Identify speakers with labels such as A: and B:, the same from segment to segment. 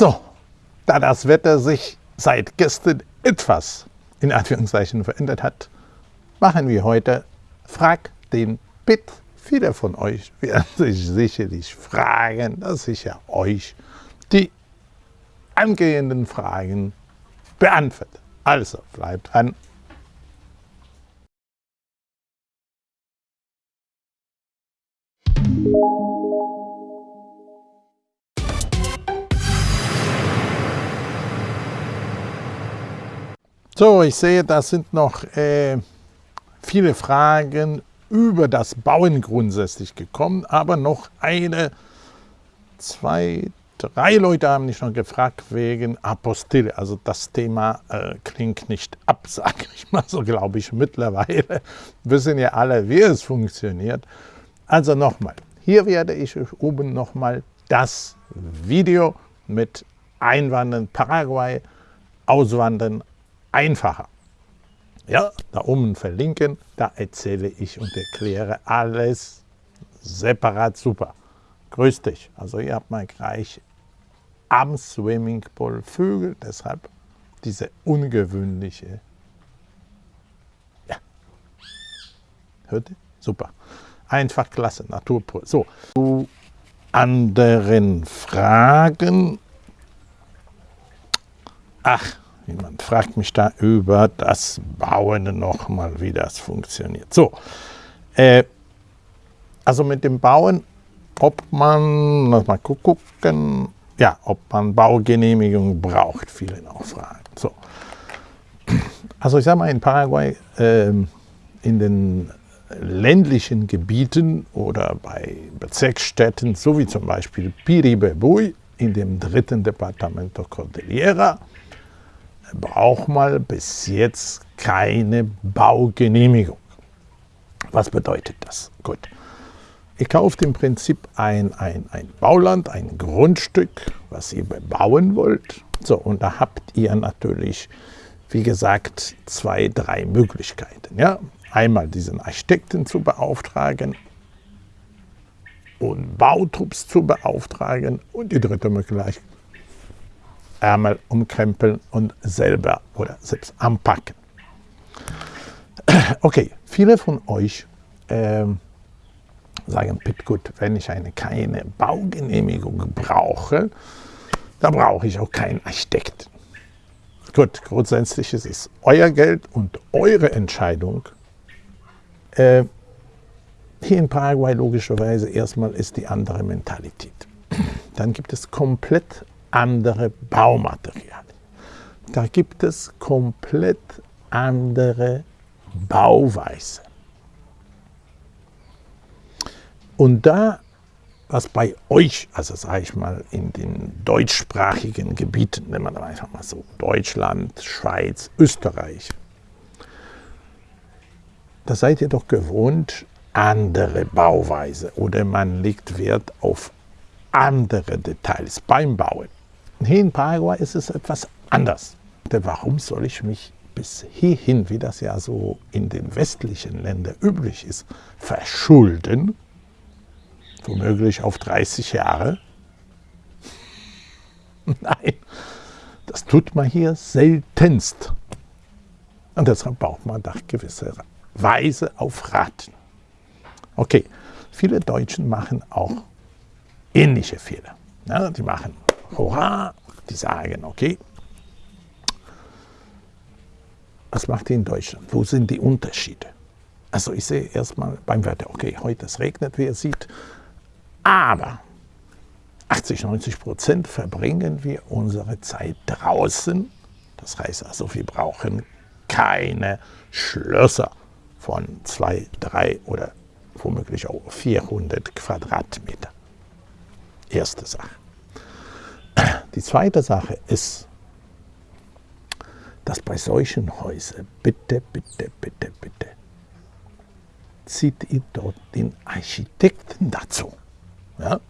A: So, da das Wetter sich seit gestern etwas in Anführungszeichen verändert hat, machen wir heute Frag den Pitt. Viele von euch werden sich sicherlich fragen, dass ich ja euch die angehenden Fragen beantworte. Also bleibt dran. So, ich sehe, da sind noch äh, viele Fragen über das Bauen grundsätzlich gekommen, aber noch eine, zwei, drei Leute haben mich noch gefragt wegen Apostille. Also das Thema äh, klingt nicht ab, sage ich mal so, glaube ich mittlerweile. Wissen ja alle, wie es funktioniert. Also nochmal, hier werde ich euch oben nochmal das Video mit Einwandern Paraguay, Auswandern einfacher. Ja, da oben verlinken, da erzähle ich und erkläre alles separat super. Grüß dich. Also ihr habt mal gleich am Swimmingpool Vögel, deshalb diese ungewöhnliche. Ja. Hört ihr? Super. Einfach klasse, Natur pur. So, zu anderen Fragen. Ach, Jemand fragt mich da über das Bauen nochmal, wie das funktioniert. So, äh, also mit dem Bauen, ob man, lass mal gucken, ja, ob man Baugenehmigung braucht, viele noch fragen. So. Also ich sage mal, in Paraguay, äh, in den ländlichen Gebieten oder bei Bezirksstädten, so wie zum Beispiel Piribebui in dem dritten Departamento Cordillera, braucht man bis jetzt keine Baugenehmigung. Was bedeutet das? Gut. Ihr kauft im Prinzip ein, ein, ein Bauland, ein Grundstück, was ihr bebauen wollt. So, und da habt ihr natürlich, wie gesagt, zwei, drei Möglichkeiten. Ja? Einmal diesen Architekten zu beauftragen und Bautrupps zu beauftragen und die dritte Möglichkeit Ärmel umkrempeln und selber oder selbst anpacken. Okay, viele von euch äh, sagen, gut, wenn ich eine keine Baugenehmigung brauche, dann brauche ich auch keinen Architekten. Gut, grundsätzlich ist es euer Geld und eure Entscheidung. Äh, hier in Paraguay logischerweise erstmal ist die andere Mentalität. Dann gibt es komplett andere Baumaterialien. Da gibt es komplett andere Bauweise. Und da, was bei euch, also sage ich mal, in den deutschsprachigen Gebieten, nehmen wir einfach mal so, Deutschland, Schweiz, Österreich, da seid ihr doch gewohnt, andere Bauweise oder man legt Wert auf andere Details beim Bauen. Hier in Paraguay ist es etwas anders. Warum soll ich mich bis hierhin, wie das ja so in den westlichen Ländern üblich ist, verschulden? Womöglich auf 30 Jahre? Nein, das tut man hier seltenst. Und deshalb braucht man da gewisse Weise auf Raten. Okay, viele Deutschen machen auch ähnliche Fehler. Ja, die machen Hurra, die sagen, okay, was macht ihr in Deutschland? Wo sind die Unterschiede? Also ich sehe erstmal beim Wetter, okay, heute es regnet, wie ihr seht, aber 80, 90 Prozent verbringen wir unsere Zeit draußen. Das heißt also, wir brauchen keine Schlösser von 2, 3 oder womöglich auch 400 Quadratmeter. Erste Sache. Die zweite Sache ist, dass bei solchen Häusern, bitte, bitte, bitte, bitte, zieht ihr dort den Architekten dazu. Ja?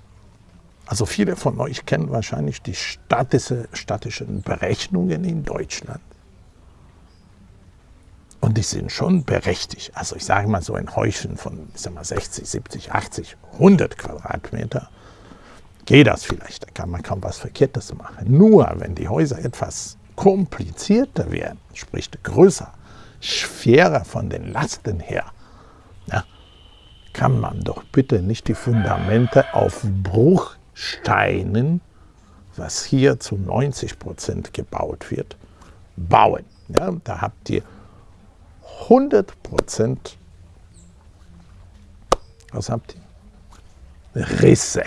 A: Also viele von euch kennen wahrscheinlich die statische, statischen Berechnungen in Deutschland. Und die sind schon berechtigt. Also ich sage mal so ein Häuschen von ich sag mal 60, 70, 80, 100 Quadratmeter geht das vielleicht, da kann man kaum was Verkehrtes machen. Nur wenn die Häuser etwas komplizierter werden, sprich größer, schwerer von den Lasten her, ja, kann man doch bitte nicht die Fundamente auf Bruchsteinen, was hier zu 90 Prozent gebaut wird, bauen. Ja, da habt ihr 100 Prozent, was habt ihr? Risse.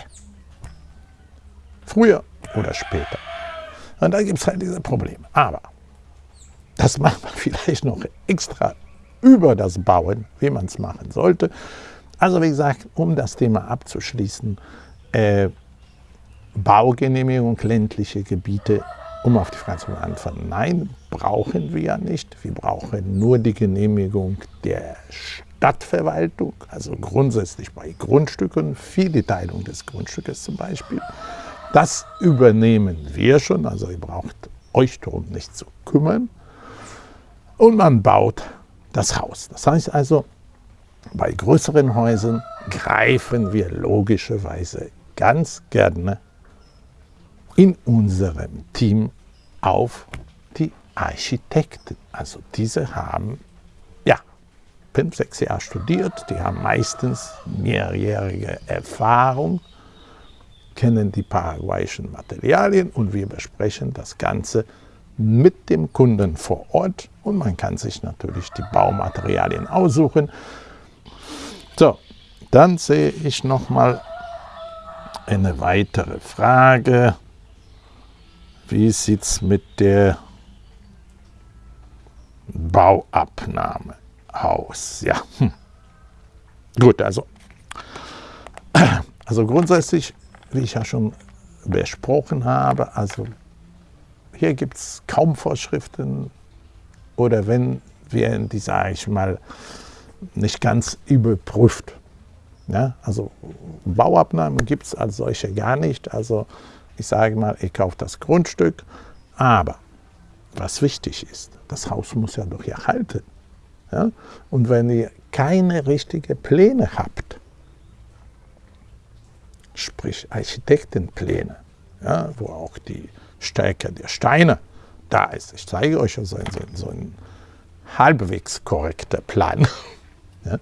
A: Früher oder später. Und da gibt es halt diese Probleme. Aber das macht man vielleicht noch extra über das Bauen, wie man es machen sollte. Also wie gesagt, um das Thema abzuschließen, äh, Baugenehmigung ländliche Gebiete, um auf die Frage zu antworten, nein, brauchen wir ja nicht. Wir brauchen nur die Genehmigung der Stadtverwaltung, also grundsätzlich bei Grundstücken, für die Teilung des Grundstückes zum Beispiel. Das übernehmen wir schon, also ihr braucht euch darum nicht zu kümmern. Und man baut das Haus. Das heißt also, bei größeren Häusern greifen wir logischerweise ganz gerne in unserem Team auf die Architekten. Also diese haben ja fünf, sechs Jahre studiert, die haben meistens mehrjährige Erfahrung kennen die paraguayischen Materialien und wir besprechen das Ganze mit dem Kunden vor Ort und man kann sich natürlich die Baumaterialien aussuchen. So, dann sehe ich noch mal eine weitere Frage. Wie sieht es mit der Bauabnahme aus? Ja, hm. gut, also, also grundsätzlich wie ich ja schon besprochen habe, also hier gibt es kaum Vorschriften oder wenn, werden die, sage ich mal, nicht ganz überprüft. Ja, also Bauabnahmen gibt es als solche gar nicht. Also ich sage mal, ich kaufe das Grundstück, aber was wichtig ist, das Haus muss ja doch erhalten. Ja? Und wenn ihr keine richtigen Pläne habt, sprich Architektenpläne, ja, wo auch die Stärke der Steine da ist. Ich zeige euch so, ein, so ein halbwegs korrekter Plan. ja.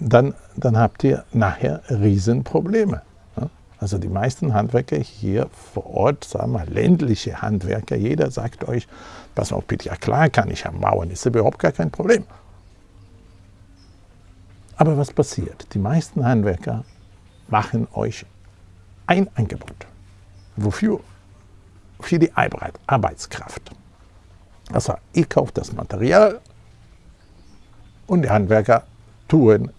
A: dann, dann habt ihr nachher Riesenprobleme. Ja. Also die meisten Handwerker hier vor Ort, sagen wir ländliche Handwerker, jeder sagt euch, pass auf bitte, ja klar kann ich am Mauern, ist überhaupt gar kein Problem. Aber was passiert? Die meisten Handwerker machen euch ein Angebot. Wofür? Für die Arbeitskraft. Also ihr kauft das Material und die Handwerker tun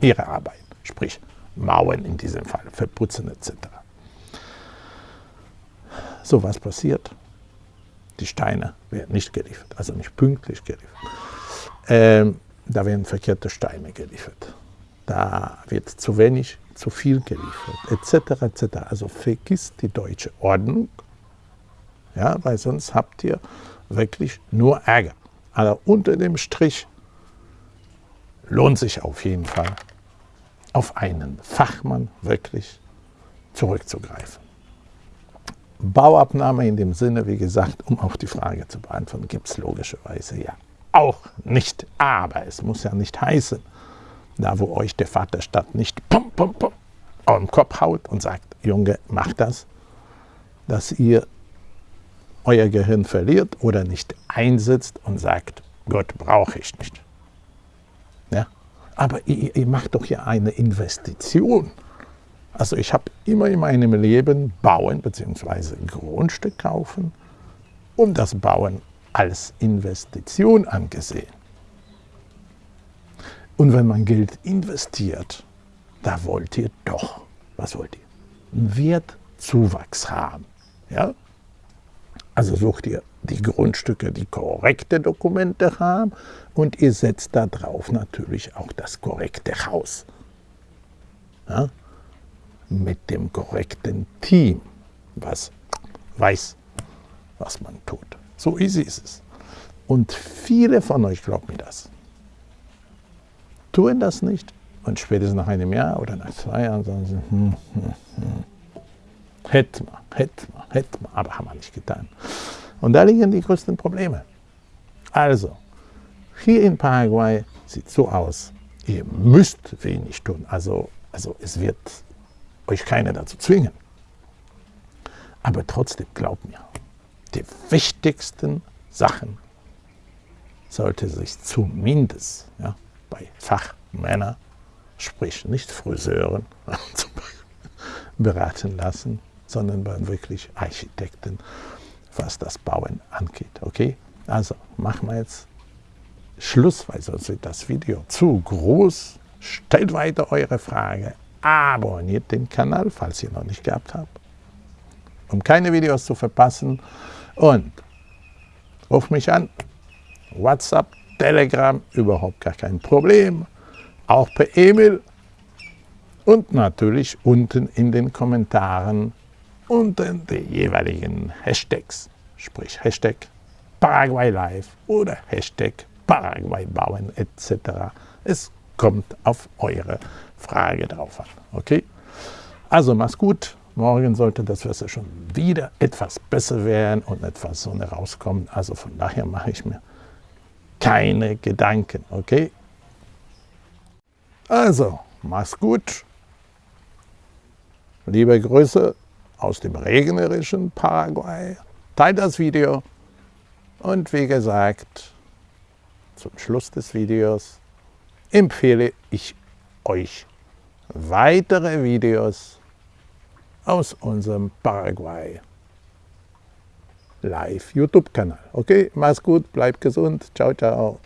A: ihre Arbeit, sprich Mauern in diesem Fall, verputzen etc. So, was passiert? Die Steine werden nicht geliefert, also nicht pünktlich geliefert. Ähm, da werden verkehrte Steine geliefert. Da wird zu wenig zu viel geliefert, etc. etc. Also vergisst die deutsche Ordnung, ja, weil sonst habt ihr wirklich nur Ärger. Aber unter dem Strich lohnt sich auf jeden Fall, auf einen Fachmann wirklich zurückzugreifen. Bauabnahme in dem Sinne, wie gesagt, um auf die Frage zu beantworten, gibt es logischerweise ja auch nicht. Aber es muss ja nicht heißen, da wo euch der Vaterstadt nicht pum, pum, pum, auf den Kopf haut und sagt, Junge, mach das, dass ihr euer Gehirn verliert oder nicht einsetzt und sagt, Gott brauche ich nicht. Ja? Aber ihr, ihr macht doch ja eine Investition. Also ich habe immer in meinem Leben Bauen bzw. Grundstück kaufen und das Bauen als Investition angesehen. Und wenn man Geld investiert, da wollt ihr doch, was wollt ihr? Einen Wertzuwachs haben. Ja? Also sucht ihr die Grundstücke, die korrekte Dokumente haben und ihr setzt darauf natürlich auch das korrekte Haus. Ja? Mit dem korrekten Team, was weiß, was man tut. So easy ist es. Und viele von euch glauben mir das tun das nicht, Und spätestens nach einem Jahr oder nach zwei Jahren sagen sie, hm, hm, hm. hätte man, hätte man, hätte man, aber haben wir nicht getan. Und da liegen die größten Probleme. Also, hier in Paraguay sieht so aus, ihr müsst wenig tun. Also, also es wird euch keiner dazu zwingen. Aber trotzdem, glaubt mir, die wichtigsten Sachen sollte sich zumindest ja, bei Fachmännern, sprich nicht Friseuren, beraten lassen, sondern bei wirklich Architekten, was das Bauen angeht. Okay? Also machen wir jetzt Schluss, weil sonst wird das Video zu groß. Stellt weiter eure Frage, abonniert den Kanal, falls ihr noch nicht gehabt habt, um keine Videos zu verpassen und ruft mich an, WhatsApp, Telegram, überhaupt gar kein Problem, auch per E-Mail und natürlich unten in den Kommentaren unter die jeweiligen Hashtags, sprich Hashtag Paraguay Live oder Hashtag Paraguay bauen etc. Es kommt auf eure Frage drauf an. Okay? Also mach's gut. Morgen sollte das Wetter schon wieder etwas besser werden und etwas Sonne rauskommen. Also von daher mache ich mir keine Gedanken. Okay? Also, mach's gut. Liebe Grüße aus dem regnerischen Paraguay. Teilt das Video und wie gesagt, zum Schluss des Videos empfehle ich euch weitere Videos aus unserem Paraguay Live YouTube-Kanal. Okay, mach's gut, bleibt gesund. Ciao, ciao.